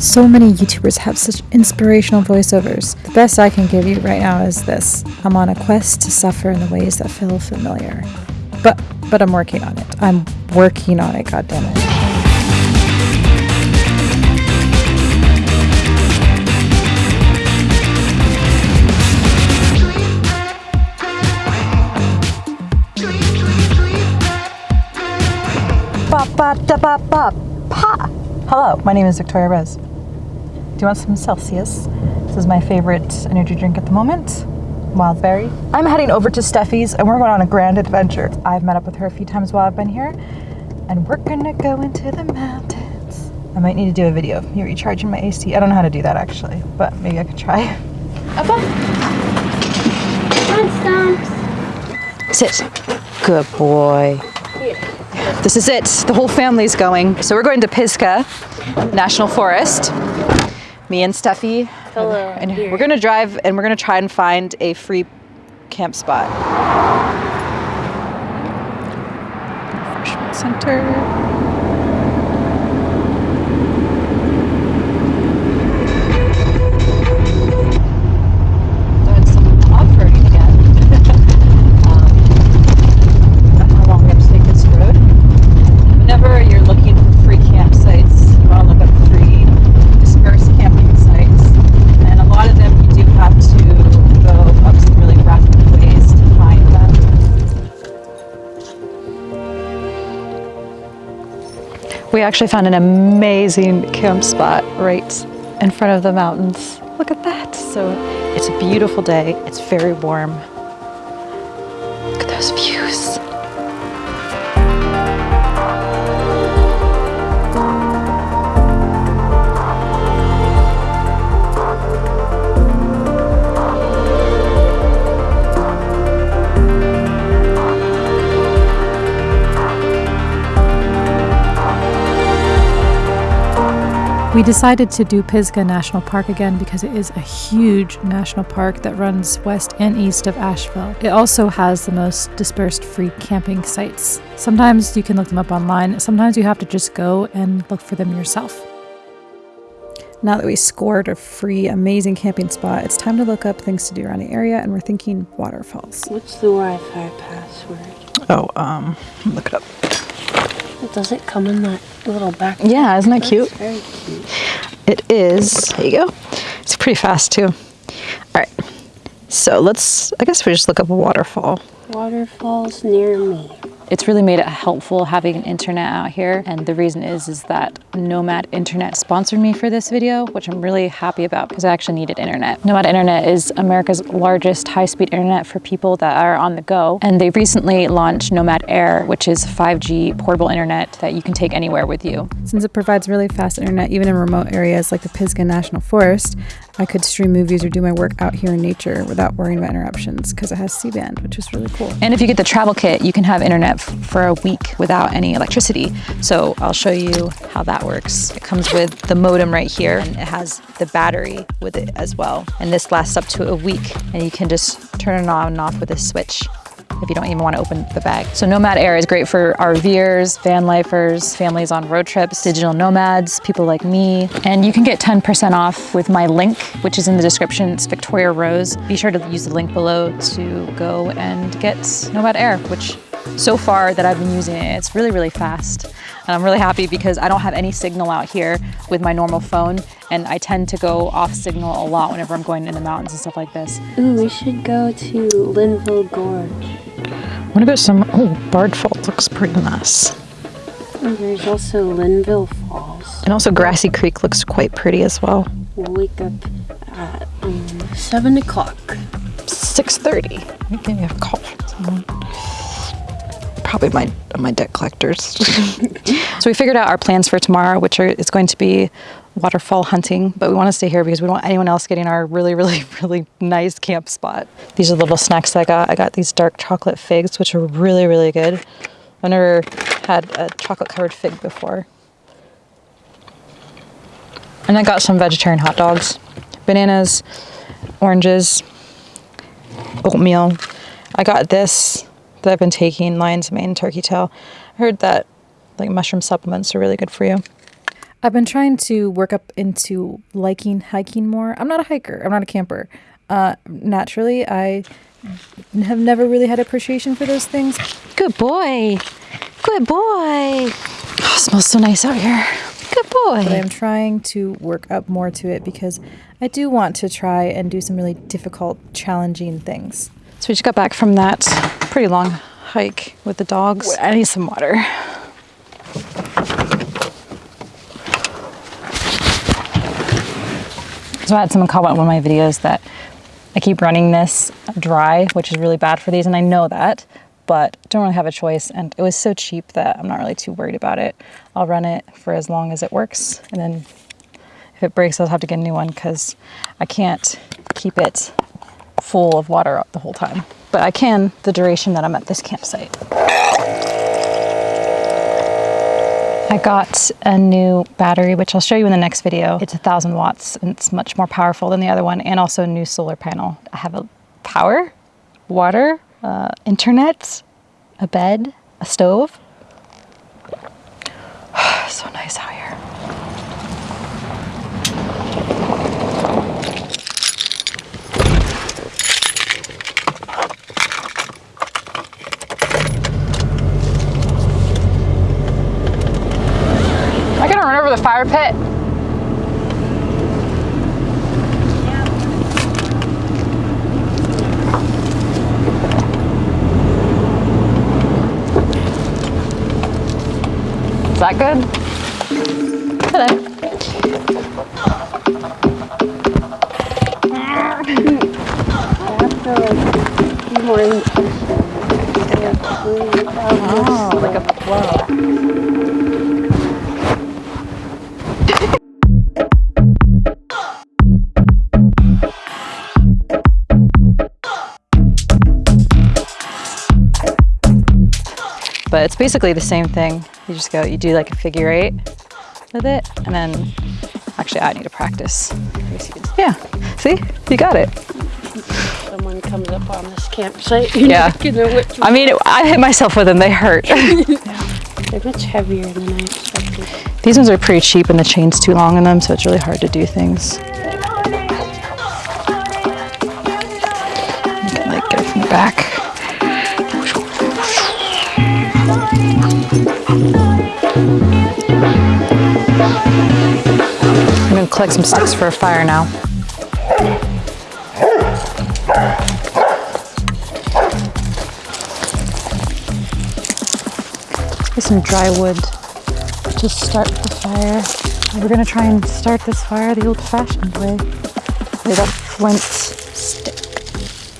So many YouTubers have such inspirational voiceovers. The best I can give you right now is this. I'm on a quest to suffer in the ways that feel familiar. But but I'm working on it. I'm working on it, goddammit. Hello, my name is Victoria Rose. Do you want some Celsius? This is my favorite energy drink at the moment. Wildberry. I'm heading over to Steffi's and we're going on a grand adventure. I've met up with her a few times while I've been here and we're gonna go into the mountains. I might need to do a video of me recharging my AC. I don't know how to do that actually, but maybe I could try. Okay. Come on, Sit. Good boy. This is it. The whole family's going. So we're going to Pisgah National Forest. Me and Steffi. Hello. And we're gonna drive and we're gonna try and find a free camp spot. Refreshment center. We actually found an amazing camp spot right in front of the mountains. Look at that. So it's a beautiful day. It's very warm. We decided to do Pisgah National Park again because it is a huge national park that runs west and east of Asheville. It also has the most dispersed free camping sites. Sometimes you can look them up online, sometimes you have to just go and look for them yourself. Now that we scored a free, amazing camping spot, it's time to look up things to do around the area, and we're thinking waterfalls. What's the Wi-Fi password? Oh, um, look it up. Does it come in that little back? Yeah, isn't that cute? Very cute. It is. There you go. It's pretty fast too. All right. So let's. I guess we just look up a waterfall. Waterfalls near me. It's really made it helpful having an internet out here. And the reason is, is that Nomad Internet sponsored me for this video, which I'm really happy about because I actually needed internet. Nomad Internet is America's largest high-speed internet for people that are on the go. And they recently launched Nomad Air, which is 5G portable internet that you can take anywhere with you. Since it provides really fast internet, even in remote areas like the Pisgah National Forest, I could stream movies or do my work out here in nature without worrying about interruptions because it has C-band, which is really cool. And if you get the travel kit, you can have internet for a week without any electricity. So I'll show you how that works. It comes with the modem right here and it has the battery with it as well. And this lasts up to a week and you can just turn it on and off with a switch if you don't even want to open the bag. So Nomad Air is great for RVers, van lifers, families on road trips, digital nomads, people like me. And you can get 10% off with my link, which is in the description. It's Victoria Rose. Be sure to use the link below to go and get Nomad Air, which so far that I've been using it, it's really, really fast. And I'm really happy because I don't have any signal out here with my normal phone. And I tend to go off signal a lot whenever I'm going in the mountains and stuff like this. Ooh, we should go to Linville Gorge. What about some? Oh, Bard Falls looks pretty nice. Oh, there's also Linville Falls. And also Grassy Creek looks quite pretty as well. We'll wake up at um, 7 o'clock. 6.30. Maybe I have a call from someone. Probably my my debt collectors. so we figured out our plans for tomorrow, which are it's going to be waterfall hunting, but we want to stay here because we don't want anyone else getting our really, really, really nice camp spot. These are the little snacks that I got. I got these dark chocolate figs, which are really, really good. I've never had a chocolate covered fig before. And I got some vegetarian hot dogs, bananas, oranges, oatmeal. I got this that I've been taking, lion's mane, turkey tail. I heard that like mushroom supplements are really good for you. I've been trying to work up into liking hiking more. I'm not a hiker. I'm not a camper. Uh, naturally, I have never really had appreciation for those things. Good boy. Good boy. Oh, smells so nice out here. Good boy. But I'm trying to work up more to it because I do want to try and do some really difficult, challenging things. So we just got back from that pretty long hike with the dogs. I need some water. So I had someone comment on one of my videos that I keep running this dry, which is really bad for these, and I know that, but don't really have a choice. And it was so cheap that I'm not really too worried about it. I'll run it for as long as it works, and then if it breaks, I'll have to get a new one because I can't keep it full of water the whole time. But I can the duration that I'm at this campsite. I got a new battery, which I'll show you in the next video. It's a thousand watts and it's much more powerful than the other one and also a new solar panel. I have a power, water, uh, internet, a bed, a stove. so nice out here. Am I gonna run over the fire pit? Is that good? Hello. Oh, like a flow. But it's basically the same thing. You just go, you do like a figure eight with it, and then actually, I need to practice. Yeah, see, you got it. Someone comes up on this campsite. Yeah. not gonna whip I mean, I hit myself with them; they hurt. They're much heavier than I expected. These ones are pretty cheap, and the chain's too long in them, so it's really hard to do things. You can like get it from the back. I'm gonna collect some sticks for a fire now. Get some dry wood to start the fire. We're gonna try and start this fire the old-fashioned way with a flint stick.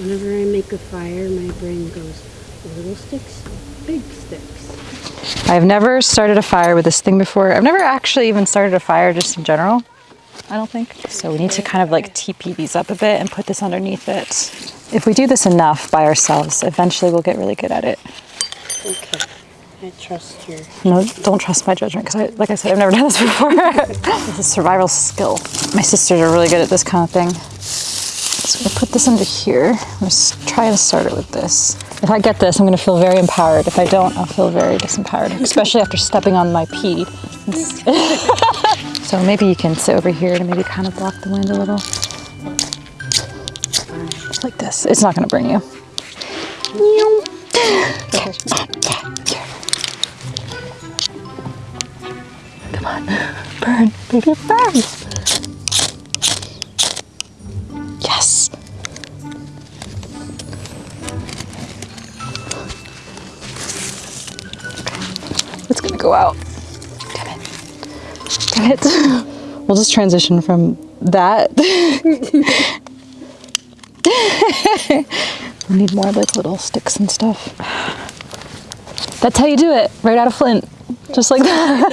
Whenever I make a fire, my brain goes little sticks, big sticks. I've never started a fire with this thing before. I've never actually even started a fire just in general. I don't think. So we need to kind of like TP these up a bit and put this underneath it. If we do this enough by ourselves, eventually we'll get really good at it. Okay, I trust your. No, don't trust my judgment because, I, like I said, I've never done this before. this is a survival skill. My sisters are really good at this kind of thing. So gonna put this under here. I'm just trying to start it with this. If I get this, I'm gonna feel very empowered. If I don't, I'll feel very disempowered, especially after stepping on my pee. so maybe you can sit over here to maybe kind of block the wind a little. Just like this. It's not gonna burn you. Come on, burn, baby, burn. Go out. Damn it. Damn it. We'll just transition from that. we need more like little sticks and stuff. That's how you do it, right out of Flint. Just like that.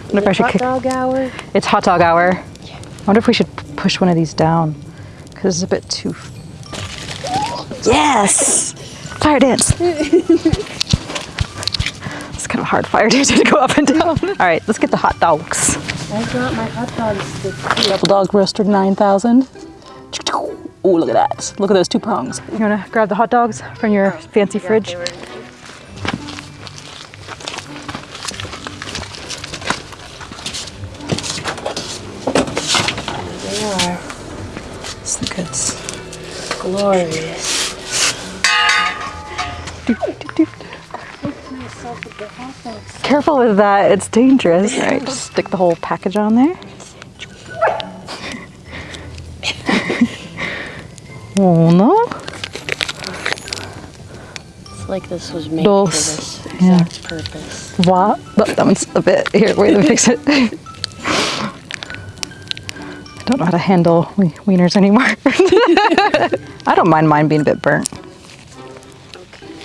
I wonder if I should Hot kick. dog hour. It's hot dog hour. I wonder if we should push one of these down because it's a bit too. Yes! Fire dance. it's kind of hard fire dance to go up and down. All right, let's get the hot dogs. I got my hot dogs. Double dog roaster 9000. Oh, look at that. Look at those two prongs. You want to grab the hot dogs from your oh, fancy yeah, fridge? They are. It's the goods. Glorious. Careful with that, it's dangerous. All right, just stick the whole package on there. oh no. It's like this was made Dos. for this Yeah. exact purpose. What? Oh, that one's a bit. Here, wait, let me fix it. I don't know how to handle wieners anymore. I don't mind mine being a bit burnt.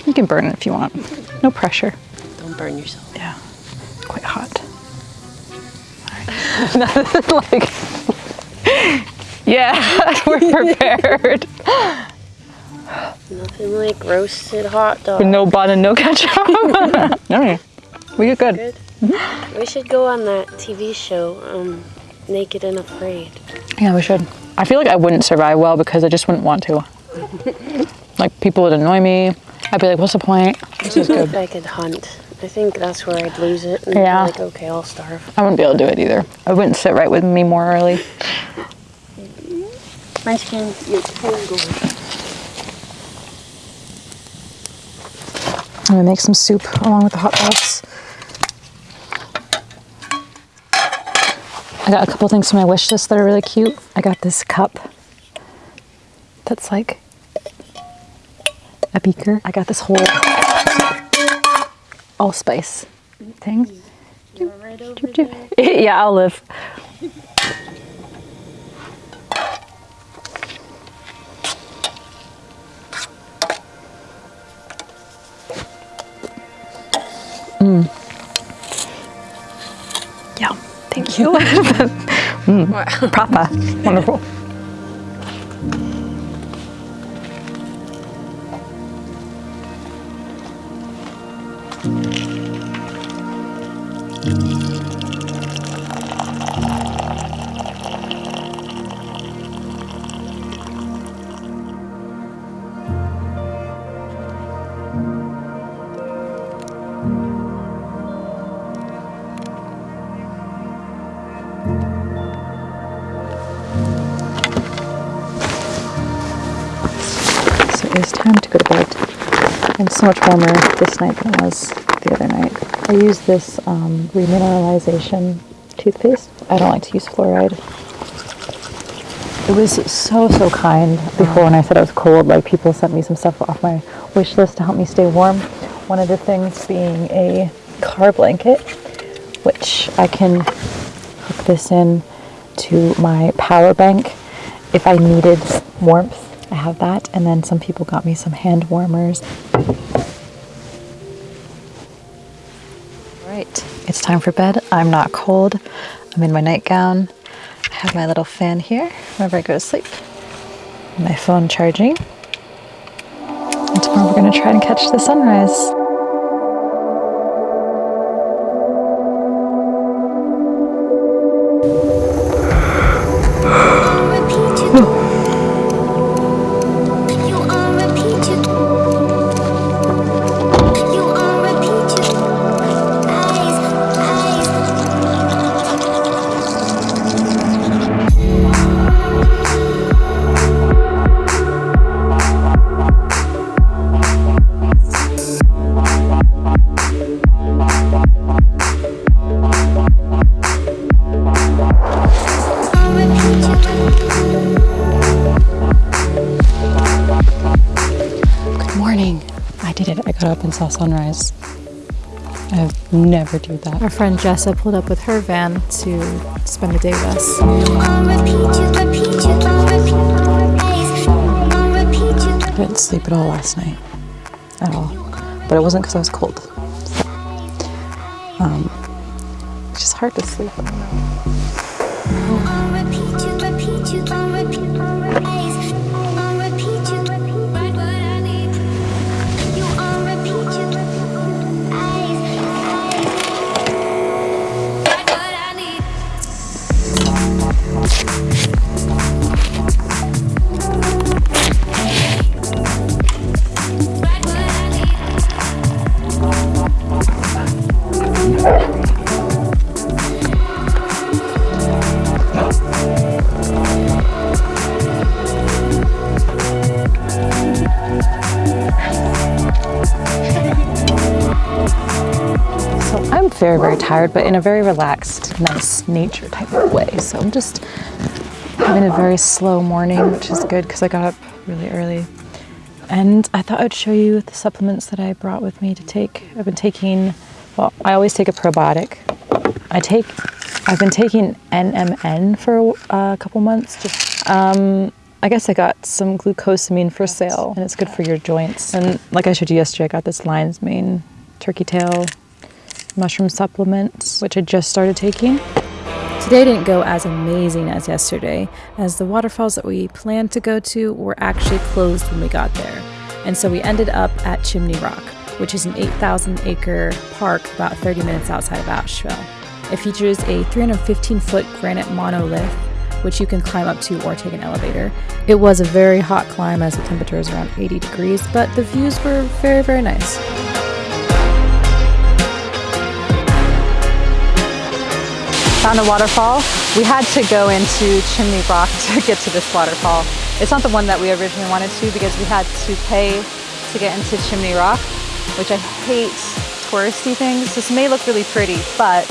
You can burn it if you want. No pressure. Don't burn yourself. Yeah, quite hot. Nothing like, yeah, we're prepared. Nothing like roasted hot dog. no bun and no ketchup. no, we get good. Good. We should go on that TV show, um, Naked and Afraid. Yeah, we should. I feel like I wouldn't survive well because I just wouldn't want to. Like people would annoy me. I'd be like, "What's the point?" This is good. If I could hunt, I think that's where I'd lose it. And Yeah. Be like, okay, I'll starve. I wouldn't be able to do it either. I wouldn't sit right with me more early. My skin, your tangled. I'm gonna make some soup along with the hot dogs. I got a couple things from my wish list that are really cute. I got this cup that's like a beaker. I got this whole allspice thing. You're right over there. yeah, I'll live. Mm. Yeah, thank you. mm, proper, wonderful. So much warmer this night than it was the other night. I use this um, remineralization toothpaste. I don't like to use fluoride. It was so, so kind before when I said I was cold. Like people sent me some stuff off my wish list to help me stay warm. One of the things being a car blanket, which I can hook this in to my power bank if I needed warmth. I have that, and then some people got me some hand warmers. It's time for bed. I'm not cold. I'm in my nightgown. I have my little fan here whenever I go to sleep. My phone charging. And tomorrow we're going to try and catch the sunrise. Up and saw sunrise. I have never do that. Our friend Jessa pulled up with her van to spend the day with us. I didn't sleep at all last night. At all. But it wasn't because I was cold. So, um, it's just hard to sleep. Very, very tired, but in a very relaxed, nice nature type of way. So I'm just having a very slow morning, which is good because I got up really early. And I thought I'd show you the supplements that I brought with me to take. I've been taking, well, I always take a probiotic. I take, I've been taking NMN for a couple months. Just, um, I guess I got some glucosamine for sale, and it's good for your joints. And like I showed you yesterday, I got this lion's mane turkey tail mushroom supplements, which I just started taking. Today didn't go as amazing as yesterday, as the waterfalls that we planned to go to were actually closed when we got there. And so we ended up at Chimney Rock, which is an 8,000 acre park about 30 minutes outside of Asheville. It features a 315 foot granite monolith, which you can climb up to or take an elevator. It was a very hot climb as the temperature is around 80 degrees, but the views were very, very nice. Found a waterfall. We had to go into Chimney Rock to get to this waterfall. It's not the one that we originally wanted to because we had to pay to get into Chimney Rock, which I hate touristy things. This may look really pretty, but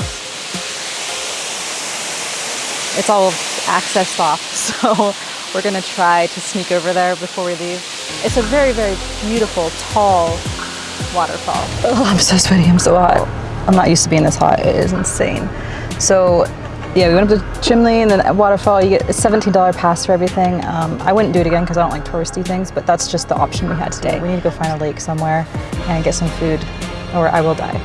it's all accessed off. So we're gonna try to sneak over there before we leave. It's a very, very beautiful, tall waterfall. Oh, I'm so sweaty, I'm so hot. I'm not used to being this hot, it is insane. So yeah, we went up to Chimney and then at Waterfall, you get a $17 pass for everything. Um, I wouldn't do it again because I don't like touristy things, but that's just the option we had today. We need to go find a lake somewhere and get some food or I will die.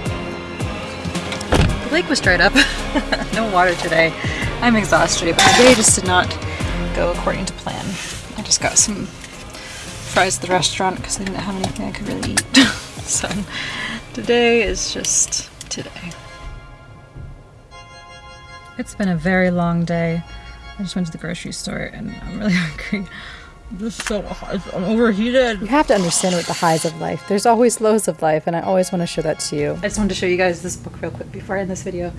The lake was dried up. no water today. I'm exhausted, but the day just did not go according to plan. I just got some fries at the restaurant because I didn't have anything I could really eat. so today is just today. It's been a very long day. I just went to the grocery store and I'm really hungry. This is so hot. I'm overheated. You have to understand what the highs of life. There's always lows of life, and I always want to show that to you. I just wanted to show you guys this book real quick before I end this video.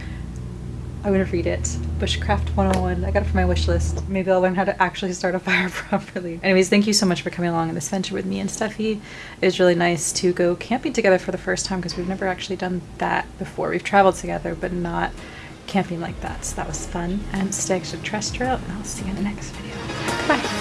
I'm gonna read it. Bushcraft 101. I got it from my wish list. Maybe I'll learn how to actually start a fire properly. Anyways, thank you so much for coming along on this venture with me and Steffi. It was really nice to go camping together for the first time because we've never actually done that before. We've traveled together, but not camping like that. So that was fun. Um, I'm Stag Terrestrial, and I'll see you in the next video. Bye.